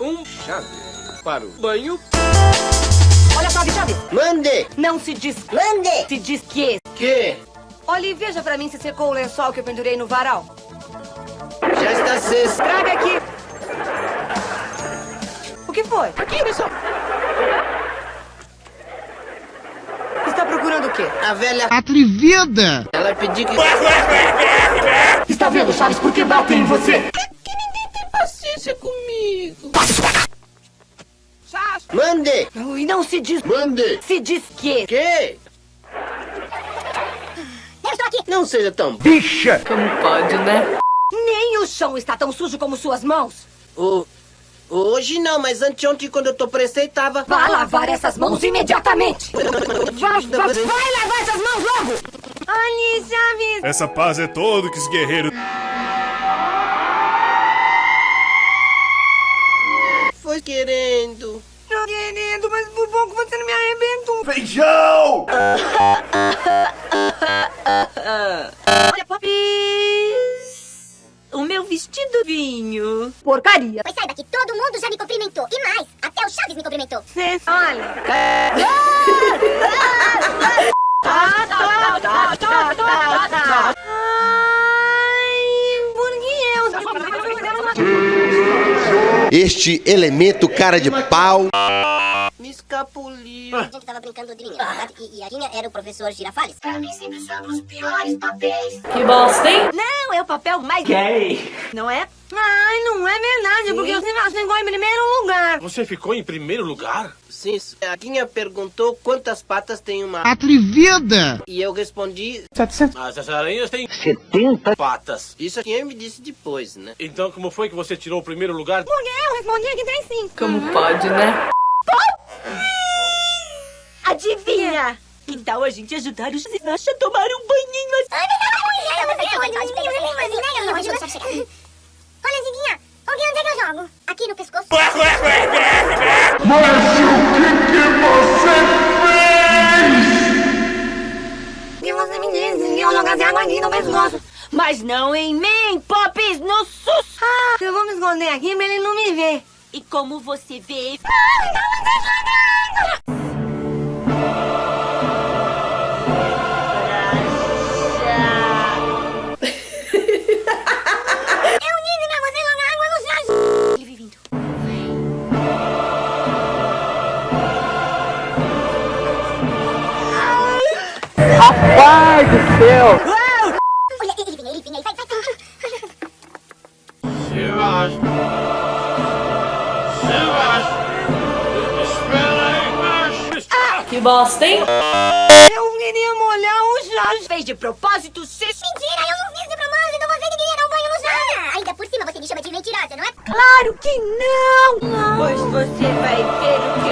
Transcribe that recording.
um chave para o banho. Olha só, Chaves. Mande! Não se diz Mande! se diz que. Que? Olha e veja pra mim se secou o lençol que eu pendurei no varal. Já está cesto. Traga aqui. O que foi? Aqui, pessoal. Está procurando o quê? A velha... Atrevida! Ela pediu que... Está vendo, Chaves, por que batem em você? Paciência comigo. Mande! E não se diz... Mande! Se diz que. Que? Eu estou aqui. Não seja tão... Como pode, né? Nem o chão está tão sujo como suas mãos. O... Hoje não, mas anteontem, quando eu tô prestei, tava... Vá lavar essas mãos imediatamente. Vá, vá, vai lavar essas mãos logo. Ali, Chaves. Essa paz é todo que os guerreiros. Querendo... Não, querido, mas por pouco você não me arrebentou. Feijão! Olha, Popis. O meu vestido vinho. Porcaria. Pois saiba que todo mundo já me cumprimentou. E mais, até o Chaves me cumprimentou. Cê, olha. Tá, tá, tá, tá, tá, Este elemento cara de pau. Escapuliu. A gente tava brincando de menina, verdade? E, e a Rinha era o professor Girafales. Que bosta, hein? Não, é o papel mais gay. Não é? Ai, não é verdade, porque você ficou em primeiro lugar. Você ficou em primeiro lugar? Sim, a Quinha perguntou quantas patas tem uma... Atrevida! E eu respondi... Mas as aranhas têm 70 patas. Isso a Quinha me disse depois, né? Então como foi que você tirou o primeiro lugar? Porque eu respondi que tem sim. Como pode, né? Adivinha? Que tal a gente ajudar os Sinacha a tomar um banhinho assim? Olha, Ziguinha, onde é que eu jogo? Aqui no pescoço. E você me disse que eu jogasse água aqui no pescoço. Mas não em mim, Pops, no sus. Ah, eu vou me esconder aqui pra ele não me ver. E como você vê, Eu Olha, ele vinha, ele vinha, ele vai, vai, vai. Silas. Silas. Espera Que bosta, hein? Eu queria molhar o Chaves. Fez de propósito, se... Mentira, eu não fiz de propósito, você que queria dar um banho no chão. Ainda por cima você me chama de mentirosa, não é? Claro que não! Pois você vai ver o